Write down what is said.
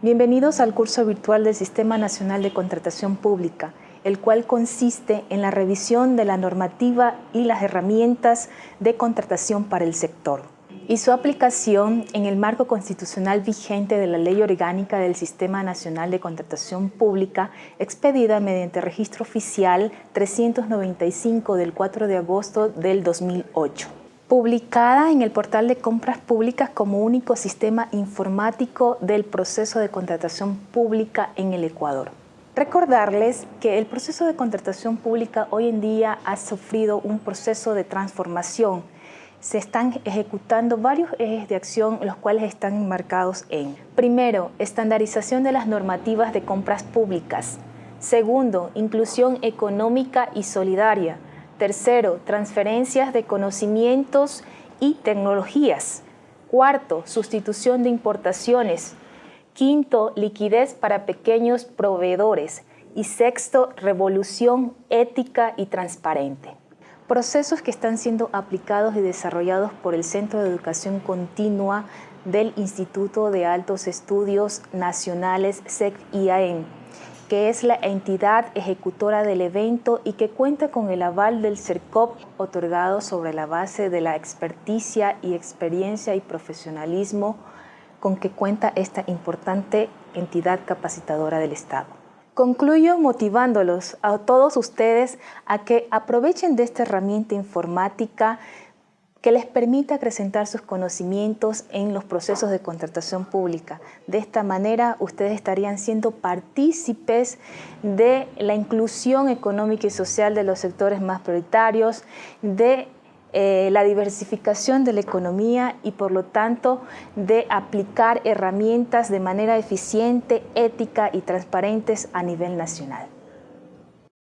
Bienvenidos al curso virtual del Sistema Nacional de Contratación Pública, el cual consiste en la revisión de la normativa y las herramientas de contratación para el sector y su aplicación en el marco constitucional vigente de la Ley Orgánica del Sistema Nacional de Contratación Pública expedida mediante registro oficial 395 del 4 de agosto del 2008 publicada en el portal de compras públicas como único sistema informático del proceso de contratación pública en el Ecuador. Recordarles que el proceso de contratación pública hoy en día ha sufrido un proceso de transformación. Se están ejecutando varios ejes de acción, los cuales están enmarcados en Primero, estandarización de las normativas de compras públicas. Segundo, inclusión económica y solidaria. Tercero, transferencias de conocimientos y tecnologías. Cuarto, sustitución de importaciones. Quinto, liquidez para pequeños proveedores. Y sexto, revolución ética y transparente. Procesos que están siendo aplicados y desarrollados por el Centro de Educación Continua del Instituto de Altos Estudios Nacionales SEC-IAEN que es la entidad ejecutora del evento y que cuenta con el aval del CERCOP otorgado sobre la base de la experticia y experiencia y profesionalismo con que cuenta esta importante entidad capacitadora del Estado. Concluyo motivándolos a todos ustedes a que aprovechen de esta herramienta informática que les permita acrecentar sus conocimientos en los procesos de contratación pública. De esta manera, ustedes estarían siendo partícipes de la inclusión económica y social de los sectores más prioritarios, de eh, la diversificación de la economía y por lo tanto de aplicar herramientas de manera eficiente, ética y transparentes a nivel nacional.